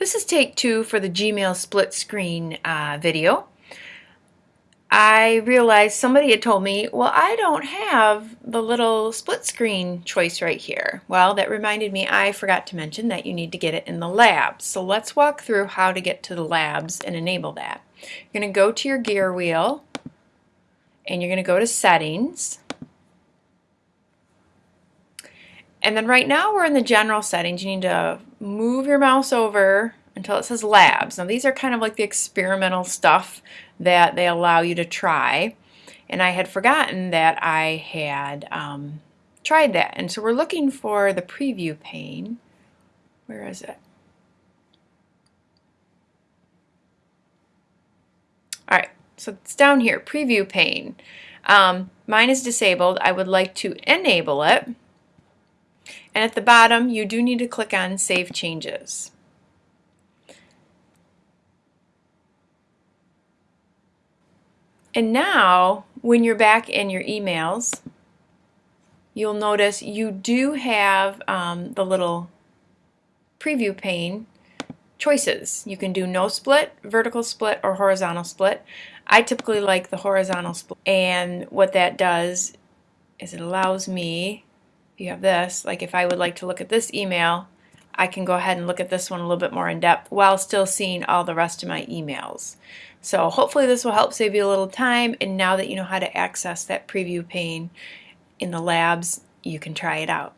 This is take two for the Gmail split screen uh, video. I realized somebody had told me, well, I don't have the little split screen choice right here. Well, that reminded me I forgot to mention that you need to get it in the labs. So let's walk through how to get to the labs and enable that. You're going to go to your gear wheel and you're going to go to settings. And then right now we're in the general settings. You need to move your mouse over until it says labs. Now these are kind of like the experimental stuff that they allow you to try. And I had forgotten that I had um, tried that. And so we're looking for the preview pane. Where is it? All right, so it's down here, preview pane. Um, mine is disabled. I would like to enable it. And at the bottom, you do need to click on Save Changes. And now, when you're back in your emails, you'll notice you do have um, the little preview pane choices. You can do no split, vertical split, or horizontal split. I typically like the horizontal split. And what that does is it allows me, you have this, like if I would like to look at this email, I can go ahead and look at this one a little bit more in depth while still seeing all the rest of my emails. So hopefully this will help save you a little time and now that you know how to access that preview pane in the labs, you can try it out.